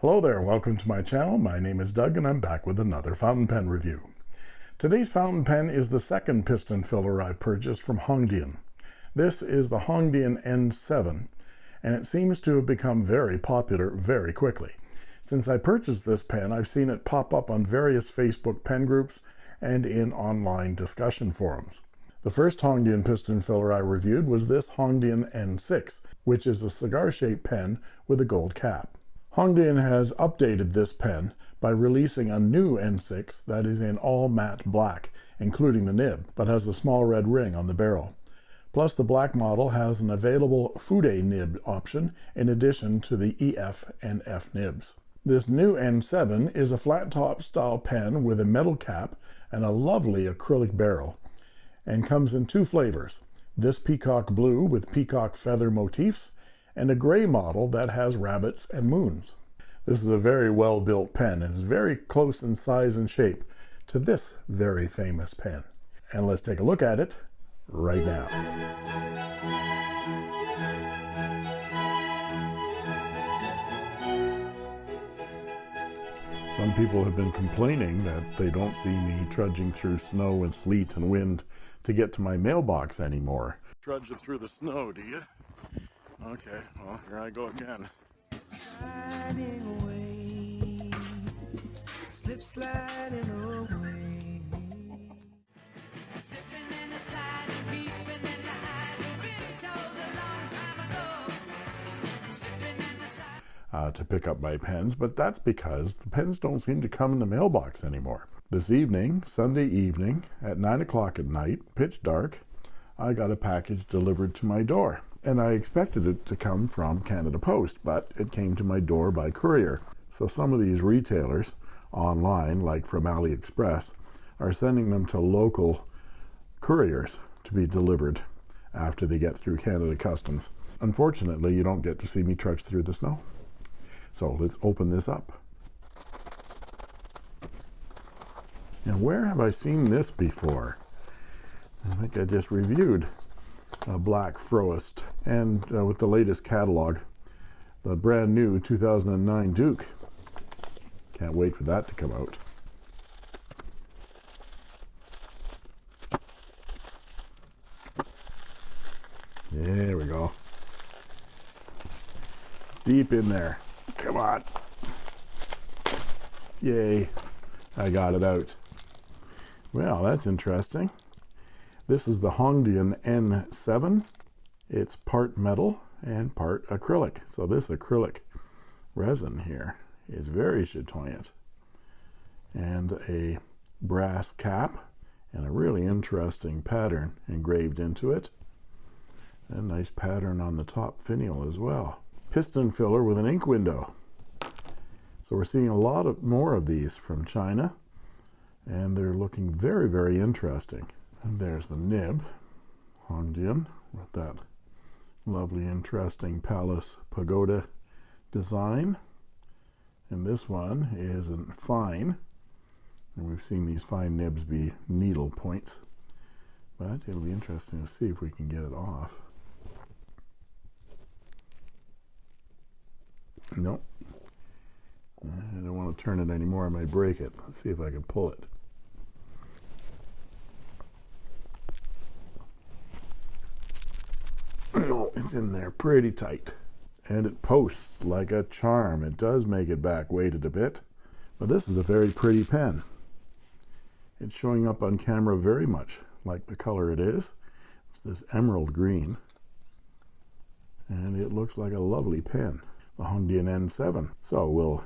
Hello there, welcome to my channel. My name is Doug and I'm back with another fountain pen review. Today's fountain pen is the second piston filler I've purchased from Hongdian. This is the Hongdian N7 and it seems to have become very popular very quickly. Since I purchased this pen, I've seen it pop up on various Facebook pen groups and in online discussion forums. The first Hongdian piston filler I reviewed was this Hongdian N6, which is a cigar-shaped pen with a gold cap. Hongdian has updated this pen by releasing a new N6 that is in all matte black, including the nib, but has a small red ring on the barrel. Plus, the black model has an available Fude nib option in addition to the EF and F nibs. This new N7 is a flat top style pen with a metal cap and a lovely acrylic barrel and comes in two flavors. This peacock blue with peacock feather motifs and a gray model that has rabbits and moons. This is a very well built pen and is very close in size and shape to this very famous pen. And let's take a look at it right now. Some people have been complaining that they don't see me trudging through snow and sleet and wind to get to my mailbox anymore. Trudging through the snow, do you? Okay, well, here I go again. Sliding away, slip sliding away. uh, to pick up my pens, but that's because the pens don't seem to come in the mailbox anymore. This evening, Sunday evening, at 9 o'clock at night, pitch dark, I got a package delivered to my door. And I expected it to come from Canada Post, but it came to my door by courier. So some of these retailers online, like from AliExpress, are sending them to local couriers to be delivered after they get through Canada Customs. Unfortunately, you don't get to see me trudge through the snow. So let's open this up. And where have I seen this before? I think I just reviewed a Black Forest and uh, with the latest catalog, the brand new 2009 Duke. Can't wait for that to come out. There we go. Deep in there. Come on. Yay. I got it out. Well, that's interesting. This is the Hongdian N7. It's part metal and part acrylic. So this acrylic resin here is very chatoyant. And a brass cap and a really interesting pattern engraved into it. A nice pattern on the top finial as well piston filler with an ink window so we're seeing a lot of more of these from China and they're looking very very interesting and there's the nib Hongdian with that lovely interesting palace pagoda design and this one is a fine and we've seen these fine nibs be needle points but it'll be interesting to see if we can get it off Nope. I don't want to turn it anymore. I might break it. Let's see if I can pull it. In there pretty tight. And it posts like a charm. It does make it back weighted a bit. But this is a very pretty pen. It's showing up on camera very much like the color it is. It's this emerald green. And it looks like a lovely pen the Hongdian N7 so we'll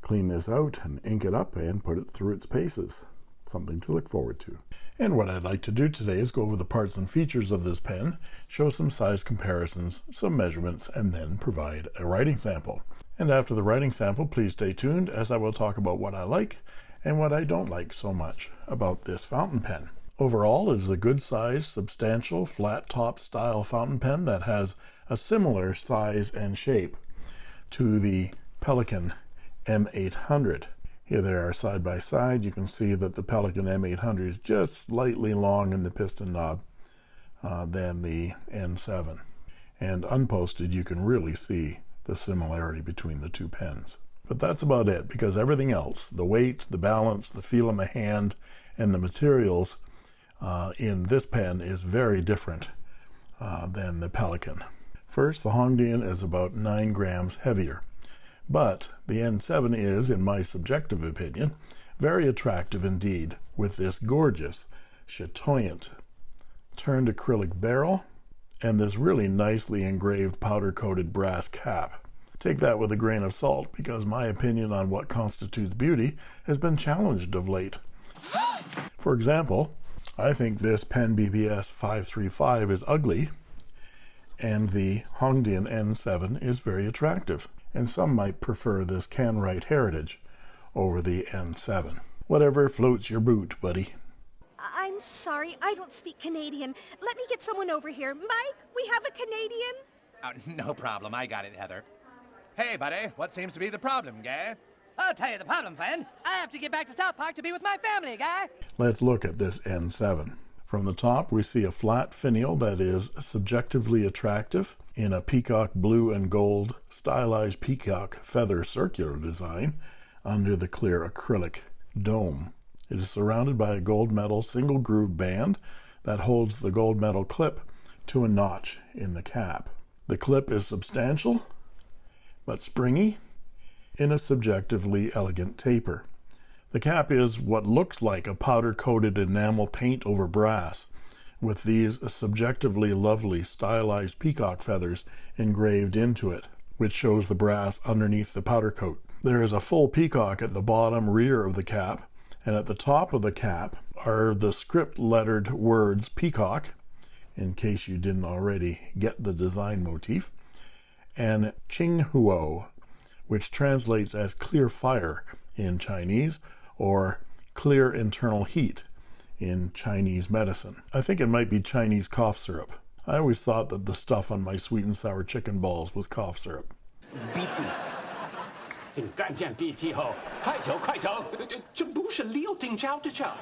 clean this out and ink it up and put it through its paces something to look forward to and what I'd like to do today is go over the parts and features of this pen show some size comparisons some measurements and then provide a writing sample. And after the writing sample please stay tuned as I will talk about what I like and what I don't like so much about this fountain pen. Overall it is a good size substantial flat top style fountain pen that has a similar size and shape to the Pelikan M800 here they are side by side. You can see that the Pelikan M800 is just slightly long in the piston knob uh, than the N7 and unposted you can really see the similarity between the two pens. But that's about it because everything else, the weight, the balance, the feel in the hand, and the materials uh, in this pen is very different uh, than the Pelikan. First, the Hongdian is about 9 grams heavier, but the N7 is, in my subjective opinion, very attractive indeed with this gorgeous, chatoyant, turned acrylic barrel and this really nicely engraved powder-coated brass cap. Take that with a grain of salt because my opinion on what constitutes beauty has been challenged of late. For example, I think this Pen BBS 535 is ugly and the Hongdian N7 is very attractive and some might prefer this Kanwrite Heritage over the N7. Whatever floats your boot, buddy. I'm sorry, I don't speak Canadian. Let me get someone over here. Mike, we have a Canadian? Oh, no problem. I got it, Heather. Hey, buddy, what seems to be the problem, guy? I'll tell you the problem, friend. I have to get back to South Park to be with my family, guy. Let's look at this N7. From the top, we see a flat finial that is subjectively attractive in a peacock blue and gold stylized peacock feather circular design under the clear acrylic dome. It is surrounded by a gold metal single groove band that holds the gold metal clip to a notch in the cap. The clip is substantial but springy in a subjectively elegant taper. The cap is what looks like a powder-coated enamel paint over brass, with these subjectively lovely stylized peacock feathers engraved into it, which shows the brass underneath the powder coat. There is a full peacock at the bottom rear of the cap, and at the top of the cap are the script lettered words peacock, in case you didn't already get the design motif, and Qinghuo, which translates as clear fire in Chinese or clear internal heat in Chinese medicine. I think it might be Chinese cough syrup. I always thought that the stuff on my sweet and sour chicken balls was cough syrup. BT，请干见 BT 后，快走快走，这不是六丁招的招。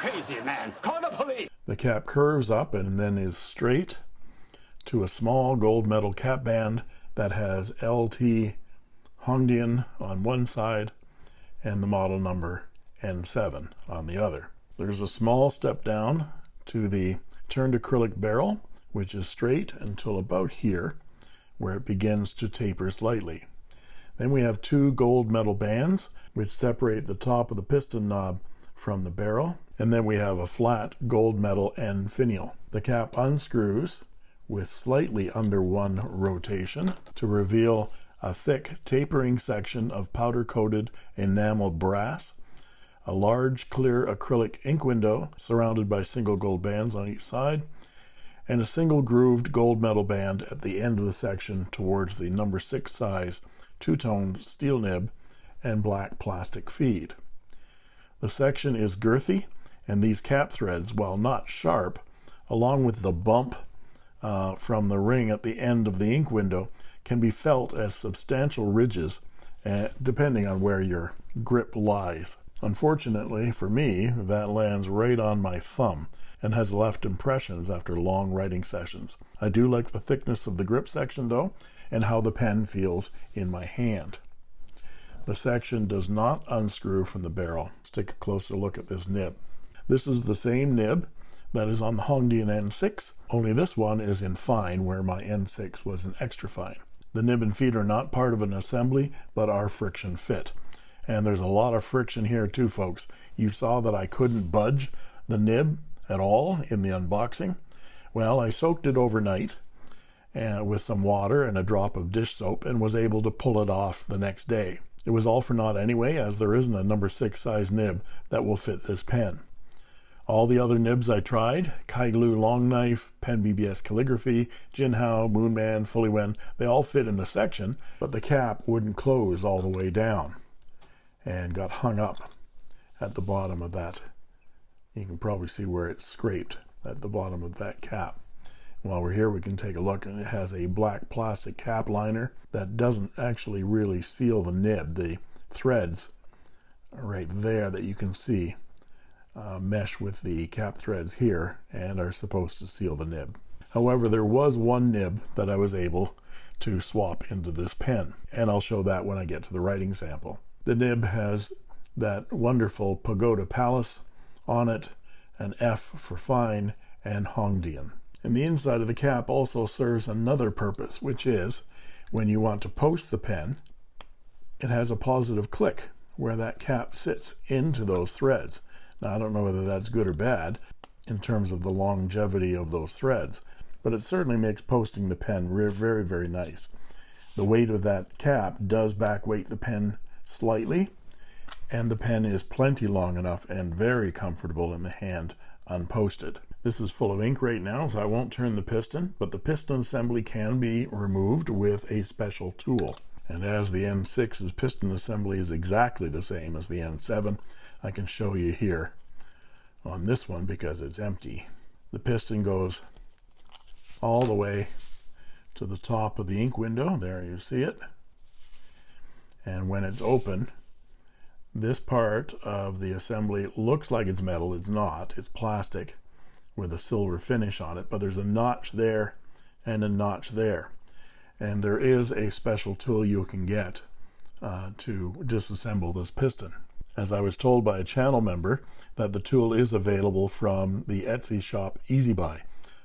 Crazy man, call the police. The cap curves up and then is straight to a small gold metal cap band that has LT Hongdian on one side and the model number N7 on the other. There's a small step down to the turned acrylic barrel, which is straight until about here, where it begins to taper slightly. Then we have two gold metal bands, which separate the top of the piston knob from the barrel. And then we have a flat gold metal end finial. The cap unscrews with slightly under one rotation to reveal a thick tapering section of powder coated enameled brass a large clear acrylic ink window surrounded by single gold bands on each side and a single grooved gold metal band at the end of the section towards the number six size two-tone steel nib and black plastic feed. The section is girthy and these cap threads while not sharp along with the bump uh, from the ring at the end of the ink window can be felt as substantial ridges uh, depending on where your grip lies. Unfortunately for me that lands right on my thumb and has left impressions after long writing sessions. I do like the thickness of the grip section though and how the pen feels in my hand. The section does not unscrew from the barrel. Let's take a closer look at this nib. This is the same nib that is on the Hongdian N6 only this one is in fine where my N6 was in extra fine the nib and feet are not part of an assembly but are friction fit. And there's a lot of friction here too folks. You saw that I couldn't budge the nib at all in the unboxing. Well I soaked it overnight uh, with some water and a drop of dish soap and was able to pull it off the next day. It was all for naught anyway as there isn't a number six size nib that will fit this pen all the other nibs I tried, Kaiglu Long Knife, Pen BBS Calligraphy, Jinhao, Moonman, Fuliwen, they all fit in the section, but the cap wouldn't close all the way down and got hung up at the bottom of that. You can probably see where it's scraped at the bottom of that cap. While we're here, we can take a look and it has a black plastic cap liner that doesn't actually really seal the nib. The threads right there that you can see uh, mesh with the cap threads here and are supposed to seal the nib. However, there was one nib that I was able to swap into this pen. And I'll show that when I get to the writing sample. The nib has that wonderful Pagoda Palace on it, an F for fine, and Hongdian. And the inside of the cap also serves another purpose, which is when you want to post the pen, it has a positive click where that cap sits into those threads. Now, I don't know whether that's good or bad in terms of the longevity of those threads, but it certainly makes posting the pen very, very nice. The weight of that cap does back weight the pen slightly, and the pen is plenty long enough and very comfortable in the hand unposted. This is full of ink right now, so I won't turn the piston, but the piston assembly can be removed with a special tool. And as the N6's piston assembly is exactly the same as the N7, I can show you here on this one because it's empty. The piston goes all the way to the top of the ink window. There you see it. And when it's open, this part of the assembly looks like it's metal. It's not. It's plastic with a silver finish on it, but there's a notch there and a notch there. And there is a special tool you can get uh, to disassemble this piston. As I was told by a channel member that the tool is available from the Etsy shop EasyBuy.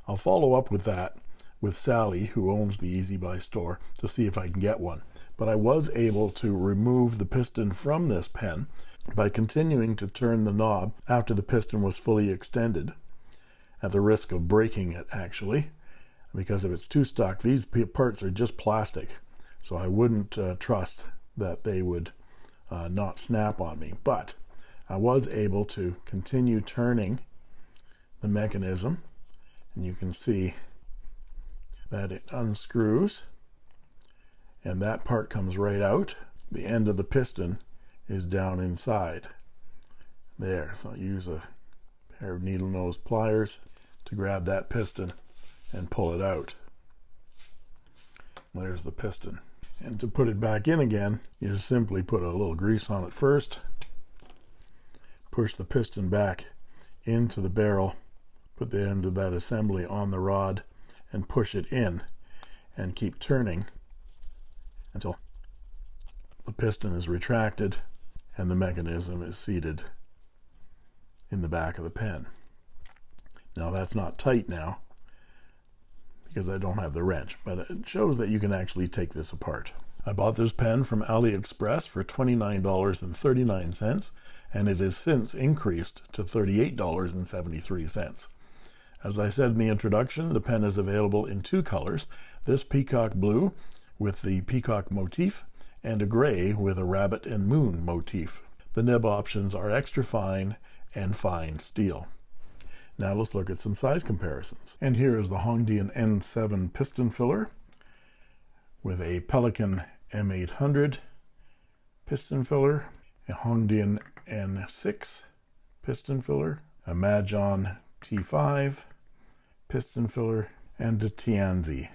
I'll follow up with that with Sally, who owns the EasyBuy store, to see if I can get one. But I was able to remove the piston from this pen by continuing to turn the knob after the piston was fully extended at the risk of breaking it actually because if it's too stuck these parts are just plastic so I wouldn't uh, trust that they would uh, not snap on me. But I was able to continue turning the mechanism and you can see that it unscrews and that part comes right out. The end of the piston is down inside. There so I'll use a pair of needle nose pliers to grab that piston and pull it out. There's the piston and to put it back in again you just simply put a little grease on it first. Push the piston back into the barrel. Put the end of that assembly on the rod and push it in and keep turning until the piston is retracted and the mechanism is seated in the back of the pen. Now that's not tight now because I don't have the wrench, but it shows that you can actually take this apart. I bought this pen from AliExpress for $29.39 and it has since increased to $38.73. As I said in the introduction, the pen is available in two colors, this peacock blue with the peacock motif and a gray with a rabbit and moon motif. The nib options are extra fine and fine steel. Now let's look at some size comparisons. And here is the Hongdian N7 piston filler with a Pelikan M800 piston filler, a Hongdian N6 piston filler, a Majohn T5 piston filler, and a Tianzi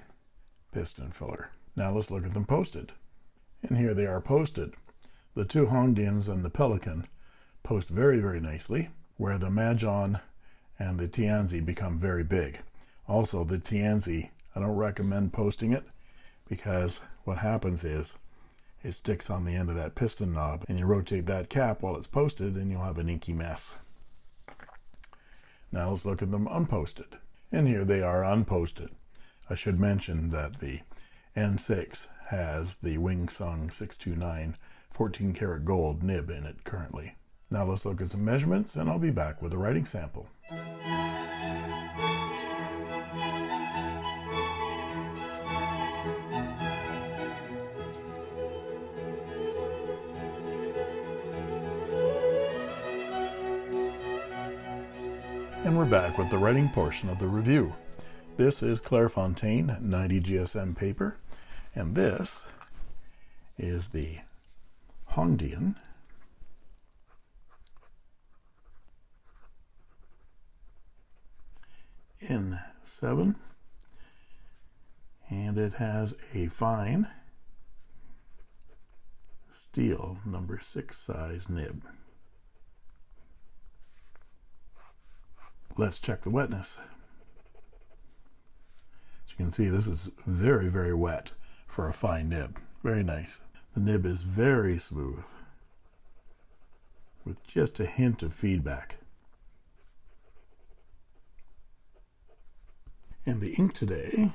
piston filler. Now let's look at them posted. And here they are posted. The two Hongdians and the Pelikan post very, very nicely, where the Majohn and the Tianzi become very big. Also, the Tianzi, I don't recommend posting it because what happens is it sticks on the end of that piston knob and you rotate that cap while it's posted and you'll have an inky mess. Now let's look at them unposted. And here they are unposted. I should mention that the N6 has the Wing Sung 629 14 karat gold nib in it currently. Now let's look at some measurements and I'll be back with a writing sample. And we're back with the writing portion of the review. This is Clairefontaine 90 GSM paper, and this is the Hongdian N7 and it has a fine steel number six size nib. Let's check the wetness. As you can see, this is very, very wet for a fine nib. Very nice. The nib is very smooth with just a hint of feedback. And the ink today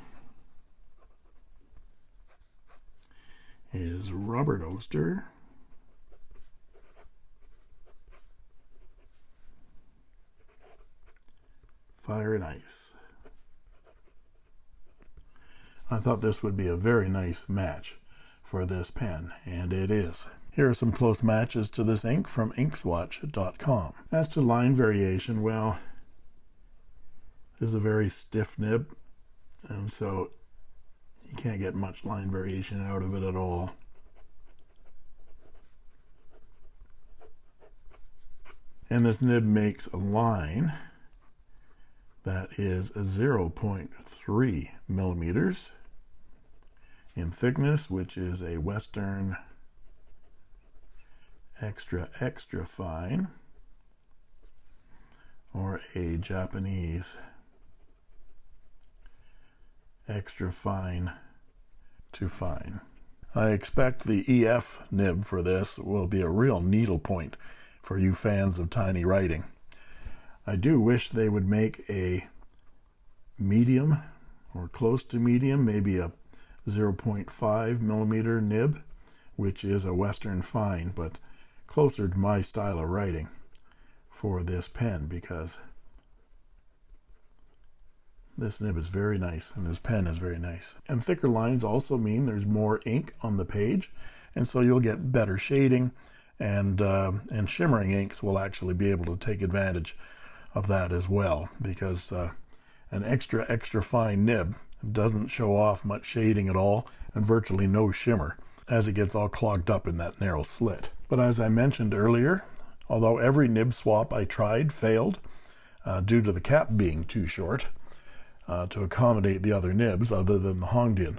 is Robert Oster. Fire and Ice. I thought this would be a very nice match for this pen, and it is. Here are some close matches to this ink from inkswatch.com. As to line variation, well, is a very stiff nib, and so you can't get much line variation out of it at all. And this nib makes a line that is a 0.3 millimeters in thickness, which is a Western extra extra fine or a Japanese extra fine to fine. I expect the EF nib for this will be a real needle point for you fans of tiny writing. I do wish they would make a medium or close to medium, maybe a 0.5 millimeter nib, which is a Western fine, but closer to my style of writing for this pen because this nib is very nice and this pen is very nice. And thicker lines also mean there's more ink on the page and so you'll get better shading and uh, and shimmering inks will actually be able to take advantage of that as well because uh, an extra extra fine nib doesn't show off much shading at all and virtually no shimmer as it gets all clogged up in that narrow slit. But as I mentioned earlier, although every nib swap I tried failed uh, due to the cap being too short uh, to accommodate the other nibs other than the Hongdian,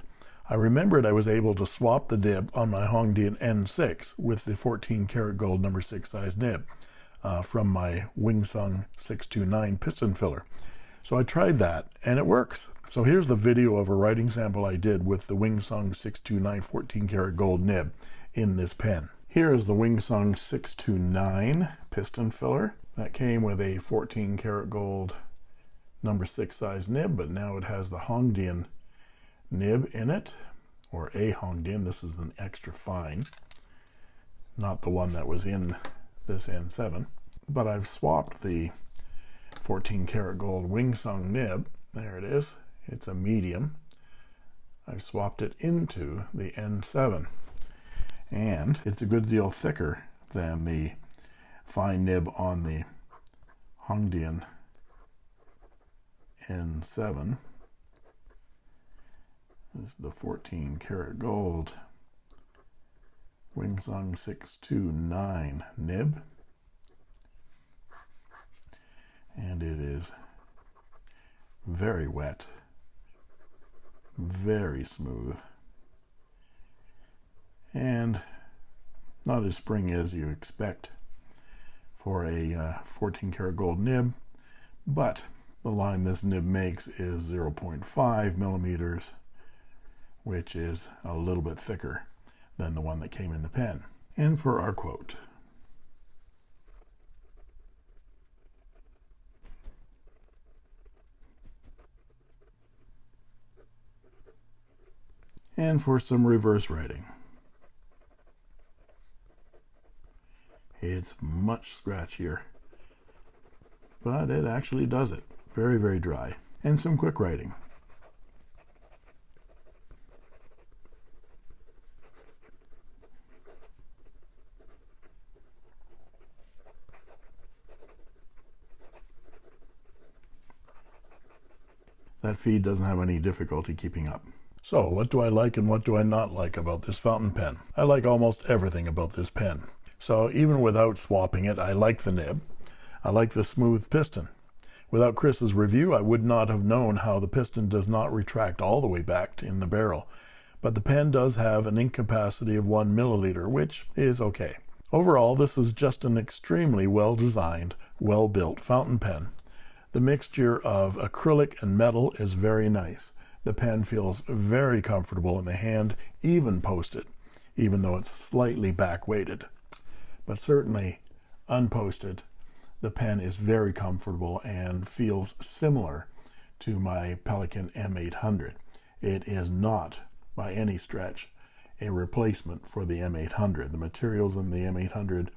I remembered I was able to swap the nib on my Hongdian N6 with the 14 karat gold number 6 size nib uh, from my Wingsung 629 piston filler. So I tried that and it works. So here's the video of a writing sample I did with the Wingsung 629 14 karat gold nib in this pen. Here is the Wingsung 629 piston filler that came with a 14 karat gold number six size nib, but now it has the Hongdian nib in it, or a Hongdian. This is an extra fine, not the one that was in this N7. But I've swapped the 14 karat gold Wingsung nib. There it is. It's a medium. I've swapped it into the N7 and it's a good deal thicker than the fine nib on the Hongdian N7 this is the 14 karat gold. Wingsung 629 nib. And it is very wet. Very smooth. And not as springy as you expect for a uh, 14 karat gold nib but the line this nib makes is 0.5 millimeters which is a little bit thicker than the one that came in the pen. And for our quote. And for some reverse writing. It's much scratchier but it actually does it very very dry. And some quick writing. That feed doesn't have any difficulty keeping up. So what do I like and what do I not like about this fountain pen? I like almost everything about this pen. So even without swapping it, I like the nib. I like the smooth piston. Without Chris's review, I would not have known how the piston does not retract all the way back in the barrel. But the pen does have an ink capacity of one milliliter, which is okay. Overall, this is just an extremely well designed, well built fountain pen. The mixture of acrylic and metal is very nice. The pen feels very comfortable in the hand, even posted, even though it's slightly back weighted. But certainly unposted, the pen is very comfortable and feels similar to my Pelikan M800. It is not, by any stretch, a replacement for the M800. The materials in the M800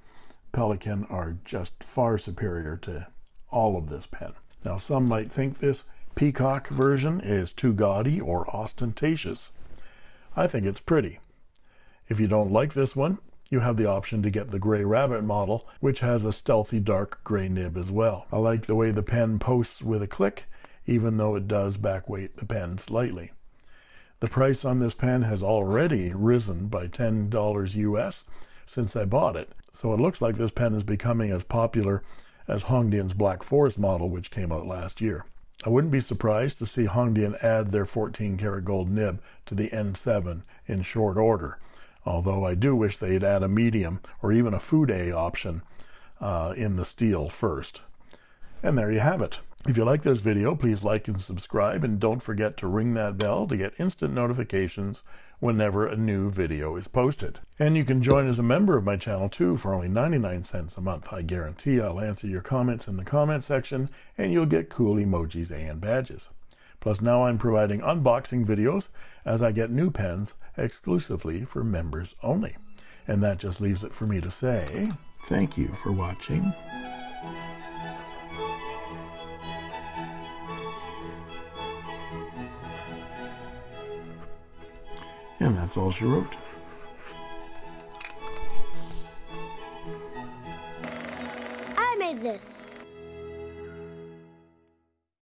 Pelikan are just far superior to all of this pen. Now, some might think this Peacock version is too gaudy or ostentatious. I think it's pretty. If you don't like this one, you have the option to get the Gray Rabbit model, which has a stealthy dark gray nib as well. I like the way the pen posts with a click, even though it does backweight the pen slightly. The price on this pen has already risen by $10 US since I bought it, so it looks like this pen is becoming as popular as Hongdian's Black Forest model, which came out last year. I wouldn't be surprised to see Hongdian add their 14 karat gold nib to the N7 in short order, although I do wish they'd add a medium or even a Fude option uh, in the steel first. And there you have it. If you like this video, please like and subscribe, and don't forget to ring that bell to get instant notifications whenever a new video is posted. And you can join as a member of my channel too for only 99 cents a month. I guarantee I'll answer your comments in the comment section, and you'll get cool emojis and badges. Plus now I'm providing unboxing videos as I get new pens exclusively for members only. And that just leaves it for me to say, thank you for watching. And that's all she wrote. I made this.